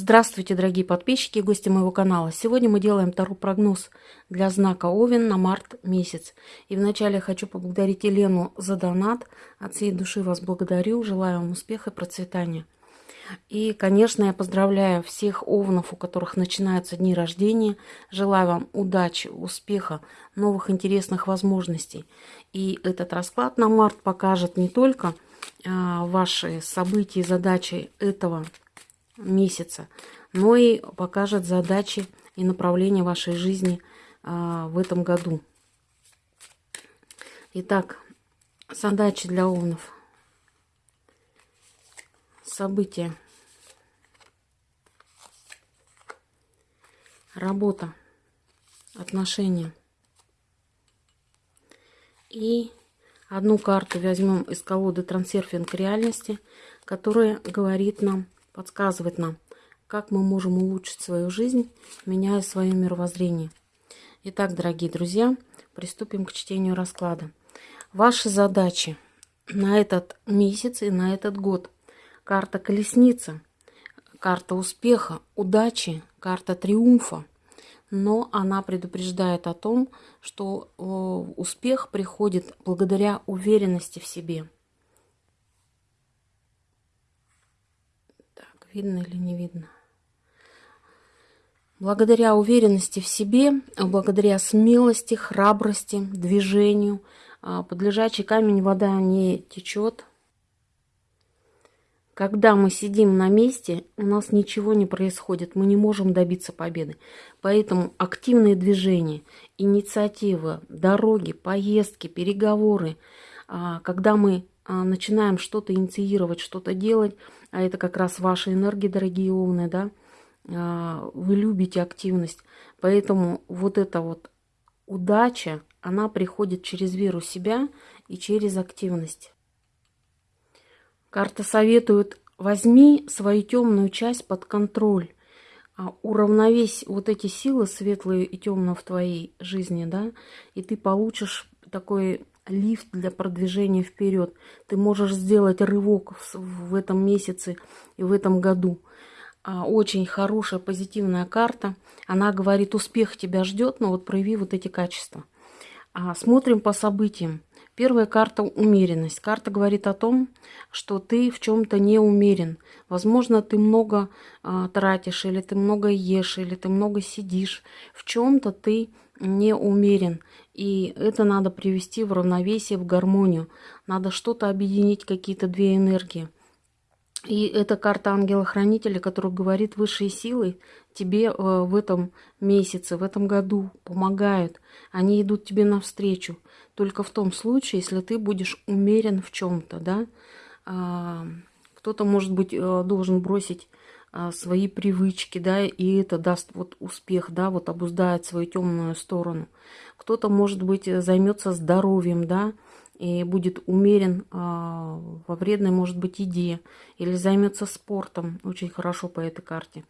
Здравствуйте, дорогие подписчики и гости моего канала. Сегодня мы делаем второй прогноз для знака Овен на март месяц. И вначале я хочу поблагодарить Елену за донат. От всей души вас благодарю. Желаю вам успеха и процветания. И, конечно, я поздравляю всех овнов, у которых начинаются дни рождения. Желаю вам удачи, успеха, новых интересных возможностей. И этот расклад на март покажет не только а, ваши события и задачи этого месяца, но и покажет задачи и направление вашей жизни а, в этом году. Итак, задачи для овнов. События. Работа. Отношения. И одну карту возьмем из колоды «Трансерфинг реальности», которая говорит нам подсказывает нам, как мы можем улучшить свою жизнь, меняя свое мировоззрение. Итак, дорогие друзья, приступим к чтению расклада. Ваши задачи на этот месяц и на этот год. Карта колесница, карта успеха, удачи, карта триумфа. Но она предупреждает о том, что э, успех приходит благодаря уверенности в себе – Видно или не видно? Благодаря уверенности в себе, благодаря смелости, храбрости, движению, а, под лежачий камень вода не течет. Когда мы сидим на месте, у нас ничего не происходит, мы не можем добиться победы. Поэтому активные движения, инициатива, дороги, поездки, переговоры, а, когда мы начинаем что-то инициировать, что-то делать, а это как раз ваша энергия, дорогие овны, да, а, вы любите активность, поэтому вот эта вот удача, она приходит через веру себя и через активность. Карта советует, возьми свою темную часть под контроль, а, уравновесь вот эти силы светлые и темные в твоей жизни, да, и ты получишь такой лифт для продвижения вперед. Ты можешь сделать рывок в этом месяце и в этом году. А, очень хорошая позитивная карта. Она говорит, успех тебя ждет, но вот прояви вот эти качества. А, смотрим по событиям. Первая карта – умеренность. Карта говорит о том, что ты в чем-то не умерен. Возможно, ты много а, тратишь, или ты много ешь, или ты много сидишь. В чем-то ты не умерен. И это надо привести в равновесие, в гармонию. Надо что-то объединить, какие-то две энергии. И это карта ангела-хранителя, который говорит, высшие силы тебе э, в этом месяце, в этом году помогают. Они идут тебе навстречу. Только в том случае, если ты будешь умерен в чем-то, да. А, кто-то, может быть, э, должен бросить свои привычки, да, и это даст вот успех, да, вот обуздает свою темную сторону. Кто-то, может быть, займется здоровьем, да, и будет умерен а, во вредной, может быть, еде, или займется спортом, очень хорошо по этой карте.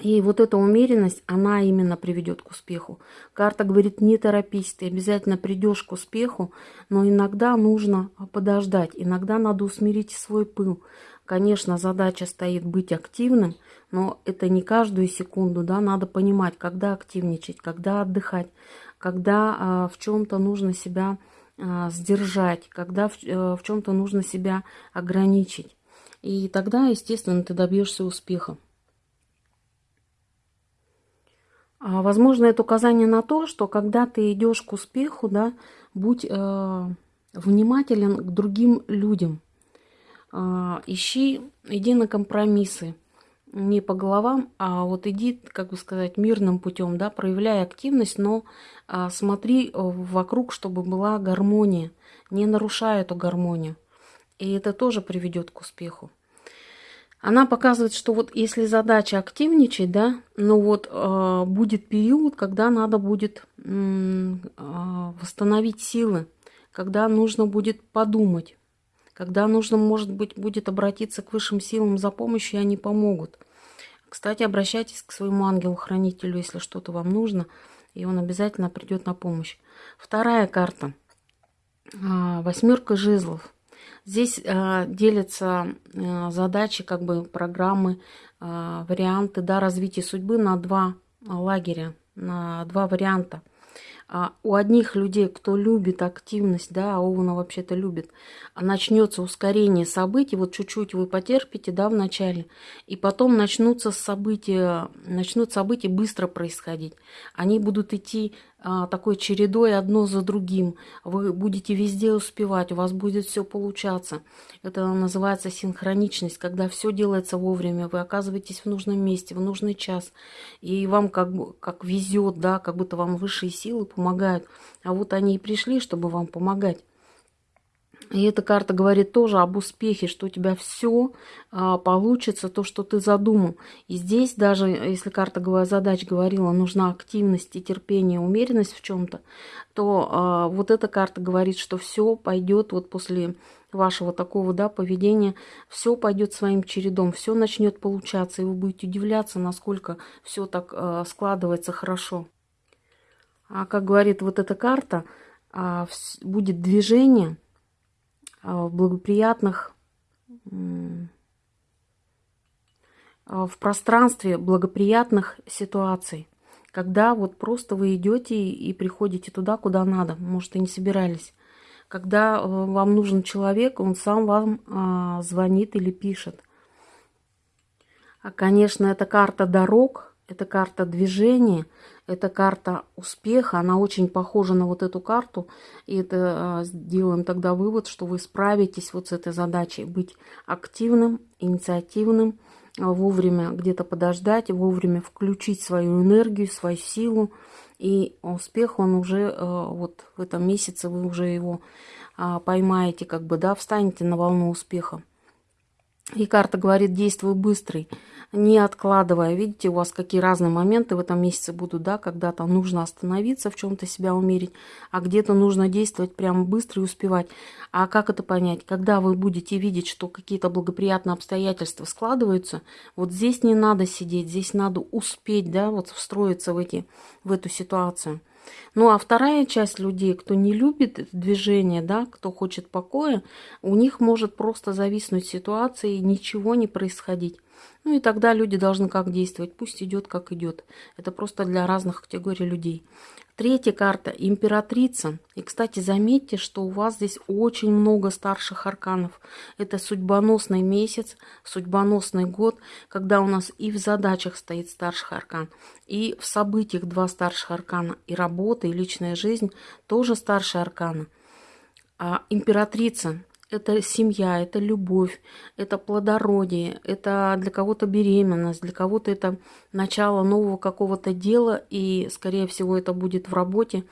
И вот эта умеренность, она именно приведет к успеху. Карта говорит, не торопись, ты обязательно придешь к успеху, но иногда нужно подождать, иногда надо усмирить свой пыл. Конечно, задача стоит быть активным, но это не каждую секунду, да, надо понимать, когда активничать, когда отдыхать, когда а, в чем-то нужно себя а, сдержать, когда в, а, в чем-то нужно себя ограничить. И тогда, естественно, ты добьешься успеха. А, возможно, это указание на то, что когда ты идешь к успеху, да, будь э, внимателен к другим людям. Э, ищи, иди на компромиссы. Не по головам, а вот иди, как бы сказать, мирным путем, да, проявляй активность, но э, смотри вокруг, чтобы была гармония. Не нарушай эту гармонию. И это тоже приведет к успеху. Она показывает, что вот если задача активничать, да, ну вот э, будет период, когда надо будет э, восстановить силы, когда нужно будет подумать, когда нужно, может быть, будет обратиться к высшим силам за помощью, и они помогут. Кстати, обращайтесь к своему ангелу-хранителю, если что-то вам нужно, и он обязательно придет на помощь. Вторая карта. Восьмерка жезлов. Здесь э, делятся э, задачи, как бы программы, варианты да, развития судьбы на два лагеря, на два варианта. А у одних людей, кто любит активность, да, а Овна вообще-то любит, начнется ускорение событий, вот чуть-чуть вы потерпите, да, в начале, и потом начнутся события, начнут события быстро происходить. Они будут идти а, такой чередой одно за другим. Вы будете везде успевать, у вас будет все получаться. Это называется синхроничность, когда все делается вовремя, вы оказываетесь в нужном месте, в нужный час, и вам как, как везет, да, как будто вам высшие силы помогают. А вот они и пришли, чтобы вам помогать. И эта карта говорит тоже об успехе, что у тебя все а, получится, то, что ты задумал. И здесь даже, если карта задач говорила, нужна активность и терпение, умеренность в чем-то, то а, вот эта карта говорит, что все пойдет вот после вашего такого да, поведения, все пойдет своим чередом, все начнет получаться, и вы будете удивляться, насколько все так а, складывается хорошо. А как говорит вот эта карта, а, будет движение – в благоприятных, а, в пространстве благоприятных ситуаций, когда вот просто вы идете и приходите туда, куда надо, может, и не собирались. Когда э, вам нужен человек, он сам вам а, звонит или пишет. А, конечно, это карта дорог, это карта движения, это карта успеха, она очень похожа на вот эту карту. И это сделаем тогда вывод, что вы справитесь вот с этой задачей. Быть активным, инициативным, а, вовремя где-то подождать, вовремя включить свою энергию, свою силу. И успех, он уже а, вот в этом месяце, вы уже его а, поймаете, как бы, да, встанете на волну успеха. И карта говорит, действуй быстрый не откладывая. Видите, у вас какие разные моменты в этом месяце будут, да, когда-то нужно остановиться, в чем-то себя умерить, а где-то нужно действовать прямо быстро и успевать. А как это понять? Когда вы будете видеть, что какие-то благоприятные обстоятельства складываются, вот здесь не надо сидеть, здесь надо успеть, да, вот встроиться в, эти, в эту ситуацию. Ну а вторая часть людей, кто не любит движение, да, кто хочет покоя, у них может просто зависнуть ситуация и ничего не происходить. Ну и тогда люди должны как действовать? Пусть идет, как идет. Это просто для разных категорий людей. Третья карта – императрица. И, кстати, заметьте, что у вас здесь очень много старших арканов. Это судьбоносный месяц, судьбоносный год, когда у нас и в задачах стоит старший аркан, и в событиях два старших аркана, и работа, и личная жизнь тоже старшие арканы. А императрица это семья, это любовь, это плодородие, это для кого-то беременность, для кого-то это начало нового какого-то дела, и, скорее всего, это будет в работе.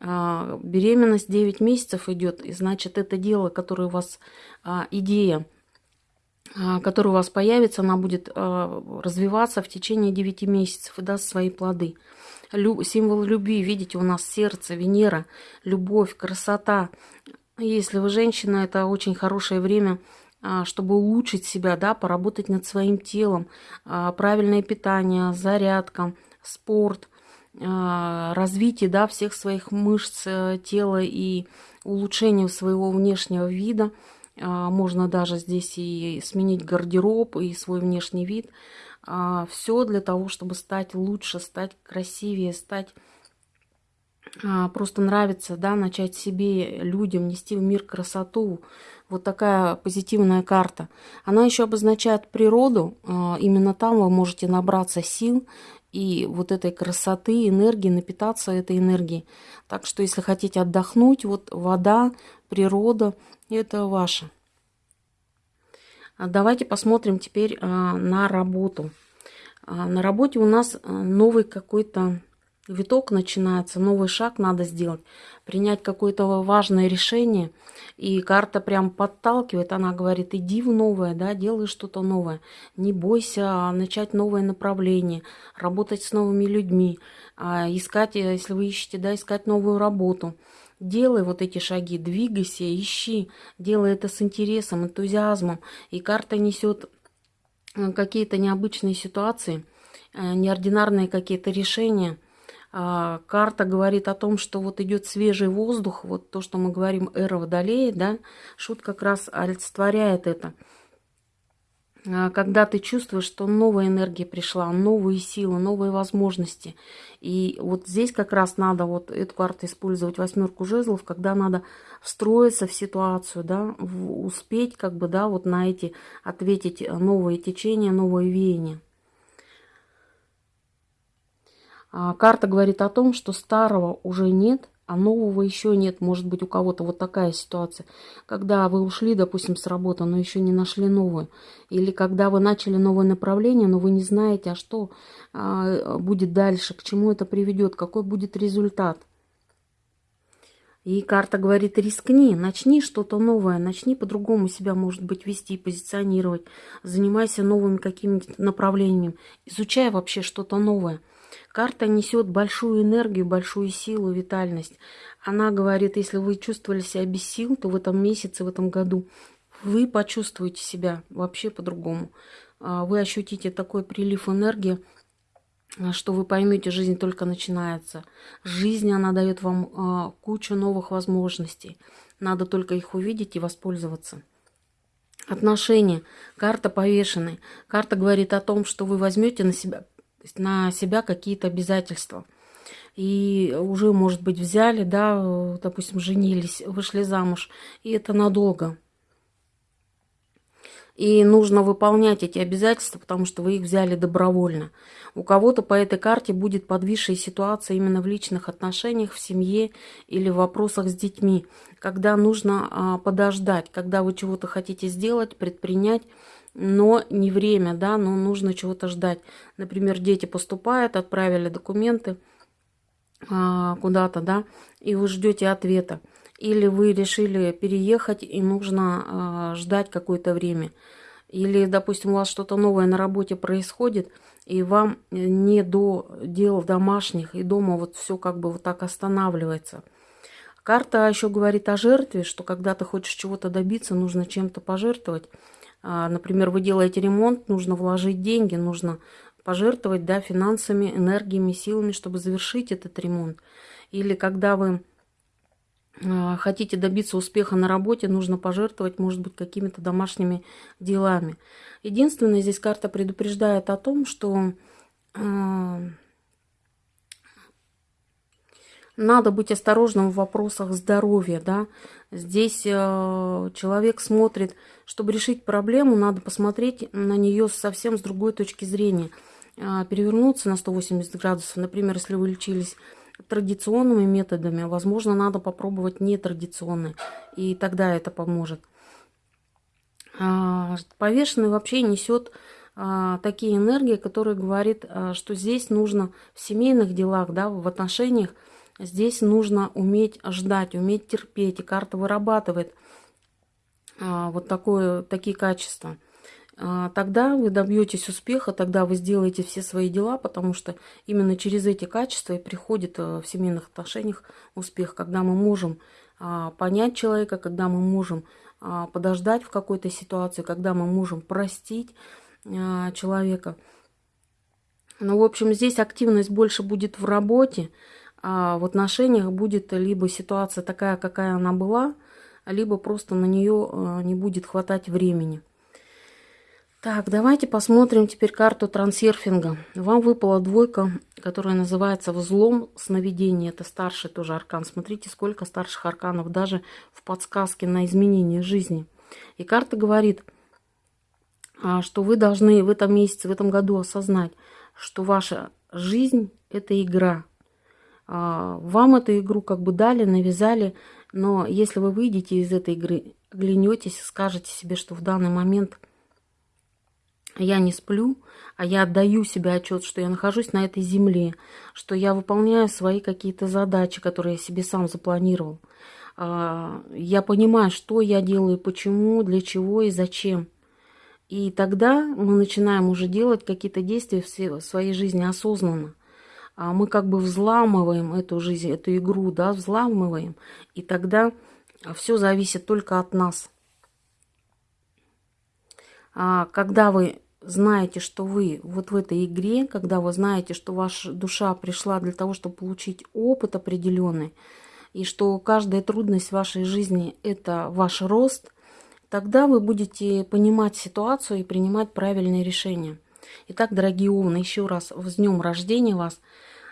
А, беременность 9 месяцев идет, и значит, это дело, которое у вас, а, идея, а, которая у вас появится, она будет развиваться в течение 9 месяцев и даст свои плоды. Символ любви, видите, у нас сердце, Венера, любовь, красота, если вы женщина, это очень хорошее время, а, чтобы улучшить себя, да, поработать над своим телом, а, правильное питание, зарядка, спорт, а, развитие да, всех своих мышц э, тела и улучшение своего внешнего вида. Можно даже здесь и сменить гардероб, и свой внешний вид. Все для того, чтобы стать лучше, стать красивее, стать просто нравится, да, начать себе, людям нести в мир красоту. Вот такая позитивная карта. Она еще обозначает природу. А, именно там вы можете набраться сил и вот этой красоты, энергии, напитаться этой энергией. Так что, если хотите отдохнуть, вот вода, природа, это ваше. А давайте посмотрим теперь на работу. На работе у нас новый какой-то виток начинается, новый шаг надо сделать, принять какое-то важное решение. И карта прям подталкивает, она говорит, иди в новое, да, делай что-то новое. Не бойся начать новое направление, работать с новыми людьми, а искать, если вы ищете, да, искать новую работу. Делай вот эти шаги, двигайся, ищи, делай это с интересом, энтузиазмом. И карта несет э, какие-то необычные ситуации, э, неординарные какие-то решения – А, карта говорит о том, что вот идет свежий воздух, вот то, что мы говорим, эра водолея, да, шут как раз олицетворяет это. А, когда ты чувствуешь, что новая энергия пришла, новые силы, новые возможности. И вот здесь как раз надо вот эту карту использовать, восьмерку жезлов, когда надо встроиться в ситуацию, да, успеть как бы, да, вот на эти ответить новые течения, новые веяния. А, карта говорит о том, что старого уже нет, а нового еще нет. Может быть, у кого-то вот такая ситуация. Когда вы ушли, допустим, с работы, но еще не нашли новую. Или когда вы начали новое направление, но вы не знаете, а что а, будет дальше, к чему это приведет, какой будет результат. И карта говорит, рискни, начни что-то новое, начни по-другому себя, может быть, вести, позиционировать, занимайся новыми какими-то направлениями, изучай вообще что-то новое – Карта несет большую энергию, большую силу, витальность. Она говорит, если вы чувствовали себя без сил, то в этом месяце, в этом году вы почувствуете себя вообще по-другому. А, вы ощутите такой прилив энергии, что вы поймете, жизнь только начинается. Жизнь, она дает вам а, кучу новых возможностей. Надо только их увидеть и воспользоваться. Отношения. Карта повешенной. Карта говорит о том, что вы возьмете на себя то есть на себя какие-то обязательства. И уже, может быть, взяли, да, допустим, женились, вышли замуж, и это надолго. И нужно выполнять эти обязательства, потому что вы их взяли добровольно. У кого-то по этой карте будет подвисшая ситуация именно в личных отношениях, в семье или в вопросах с детьми, когда нужно а, подождать, когда вы чего-то хотите сделать, предпринять, но не время, да, но нужно чего-то ждать. Например, дети поступают, отправили документы а, куда-то, да, и вы ждете ответа. Или вы решили переехать, и нужно а, ждать какое-то время. Или, допустим, у вас что-то новое на работе происходит, и вам не до дел домашних, и дома вот все как бы вот так останавливается. Карта еще говорит о жертве, что когда ты хочешь чего-то добиться, нужно чем-то пожертвовать. А, например, вы делаете ремонт, нужно вложить деньги, нужно пожертвовать да, финансами, энергиями, силами, чтобы завершить этот ремонт. Или когда вы а, хотите добиться успеха на работе, нужно пожертвовать, может быть, какими-то домашними делами. Единственное, здесь карта предупреждает о том, что а, надо быть осторожным в вопросах здоровья, да. Здесь э, человек смотрит, чтобы решить проблему, надо посмотреть на нее совсем с другой точки зрения. Э, перевернуться на 180 градусов. Например, если вы лечились традиционными методами, возможно, надо попробовать нетрадиционные, и тогда это поможет. Э, повешенный вообще несет э, такие энергии, которые говорят, э, что здесь нужно в семейных делах, да, в отношениях Здесь нужно уметь ждать, уметь терпеть. И карта вырабатывает а, вот такое, такие качества. А, тогда вы добьетесь успеха, тогда вы сделаете все свои дела, потому что именно через эти качества и приходит а, в семейных отношениях успех, когда мы можем а, понять человека, когда мы можем подождать в какой-то ситуации, когда мы можем простить человека. Ну, в общем, здесь активность больше будет в работе, а в отношениях будет либо ситуация такая, какая она была, либо просто на нее э, не будет хватать времени. Так, давайте посмотрим теперь карту трансерфинга. Вам выпала двойка, которая называется «Взлом сновидения». Это старший тоже аркан. Смотрите, сколько старших арканов даже в подсказке на изменение жизни. И карта говорит, а, что вы должны в этом месяце, в этом году осознать, что ваша жизнь – это игра – а, вам эту игру как бы дали, навязали, но если вы выйдете из этой игры, глянетесь, скажете себе, что в данный момент я не сплю, а я отдаю себе отчет, что я нахожусь на этой земле, что я выполняю свои какие-то задачи, которые я себе сам запланировал. А, я понимаю, что я делаю, почему, для чего и зачем. И тогда мы начинаем уже делать какие-то действия в своей жизни осознанно. А мы как бы взламываем эту жизнь, эту игру, да, взламываем, и тогда все зависит только от нас. А когда вы знаете, что вы вот в этой игре, когда вы знаете, что ваша душа пришла для того, чтобы получить опыт определенный, и что каждая трудность вашей жизни – это ваш рост, тогда вы будете понимать ситуацию и принимать правильные решения. Итак, дорогие овны, еще раз с днем рождения вас.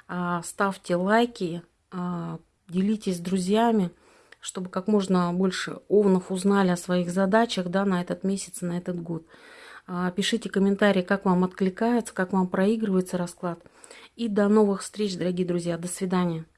А, ставьте лайки, а, делитесь с друзьями, чтобы как можно больше овнов узнали о своих задачах да, на этот месяц, на этот год. А, пишите комментарии, как вам откликается, как вам проигрывается расклад. И до новых встреч, дорогие друзья. До свидания.